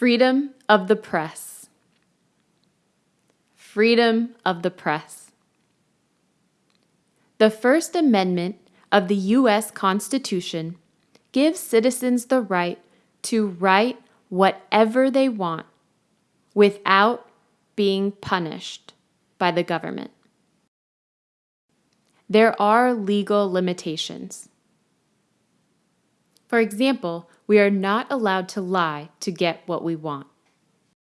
Freedom of the press. Freedom of the press. The First Amendment of the U.S. Constitution gives citizens the right to write whatever they want without being punished by the government. There are legal limitations. For example, we are not allowed to lie to get what we want.